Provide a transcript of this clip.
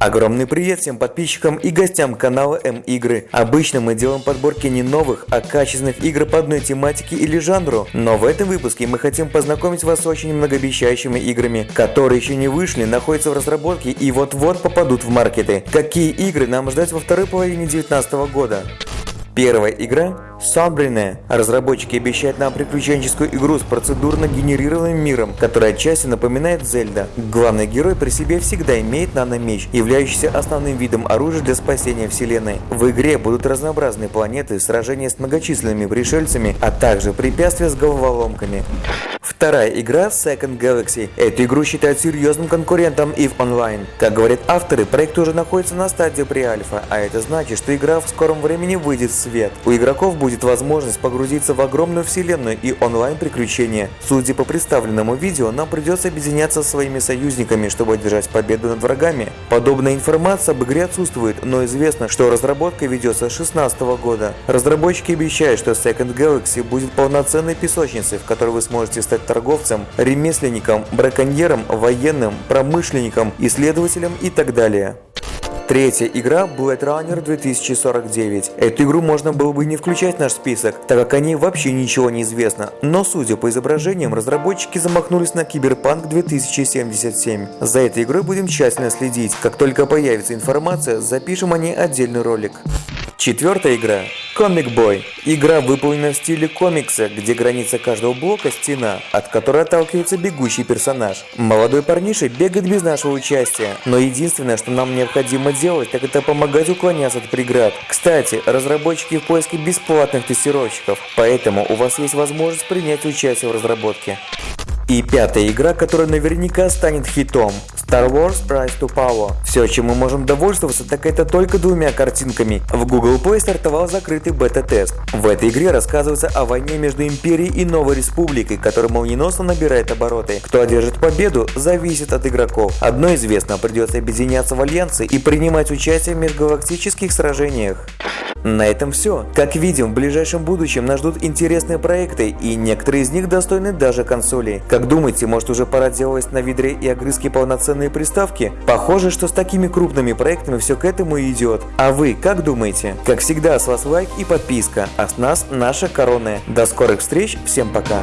Огромный привет всем подписчикам и гостям канала М-Игры. Обычно мы делаем подборки не новых, а качественных игр по одной тематике или жанру. Но в этом выпуске мы хотим познакомить вас с очень многообещающими играми, которые еще не вышли, находятся в разработке и вот-вот попадут в маркеты. Какие игры нам ждать во второй половине 2019 года? Первая игра Сабрина. Разработчики обещают нам приключенческую игру с процедурно генерированным миром, которая отчасти напоминает Зельда. Главный герой при себе всегда имеет наномеч, являющийся основным видом оружия для спасения вселенной. В игре будут разнообразные планеты, сражения с многочисленными пришельцами, а также препятствия с головоломками. Вторая игра Second Galaxy. Эту игру считают серьезным конкурентом EVE Online. Как говорят авторы, проект уже находится на стадии pre-альфа, а это значит, что игра в скором времени выйдет в свет. У игроков будет будет возможность погрузиться в огромную вселенную и онлайн-приключения. Судя по представленному видео, нам придется объединяться со своими союзниками, чтобы одержать победу над врагами. Подобная информация об игре отсутствует, но известно, что разработка ведется с 2016 года. Разработчики обещают, что Second Galaxy будет полноценной песочницей, в которой вы сможете стать торговцем, ремесленником, браконьером, военным, промышленником, исследователем и так далее. Третья игра Blade Runner 2049. Эту игру можно было бы не включать в наш список, так как о ней вообще ничего не известно. Но судя по изображениям, разработчики замахнулись на Киберпанк 2077. За этой игрой будем тщательно следить. Как только появится информация, запишем о ней отдельный ролик. Четвертая игра – Comic Boy. Игра выполнена в стиле комикса, где граница каждого блока – стена, от которой отталкивается бегущий персонаж. Молодой парниша бегает без нашего участия, но единственное, что нам необходимо делать, так это помогать уклоняться от преград. Кстати, разработчики в поиске бесплатных тестировщиков, поэтому у вас есть возможность принять участие в разработке. И пятая игра, которая наверняка станет хитом. Star Wars Rise to Power. Все, чем мы можем довольствоваться, так это только двумя картинками. В Google Play стартовал закрытый бета-тест. В этой игре рассказывается о войне между Империей и Новой Республикой, которая молниеносно набирает обороты. Кто одержит победу, зависит от игроков. Одно известно, придется объединяться в альянсы и принимать участие в межгалактических сражениях. На этом все. Как видим, в ближайшем будущем нас ждут интересные проекты, и некоторые из них достойны даже консолей. Как думаете, может уже пора делать на видре и огрызки полноценные приставки? Похоже, что с такими крупными проектами все к этому идет. А вы как думаете? Как всегда, с вас лайк и подписка, а с нас наша корона. До скорых встреч, всем пока!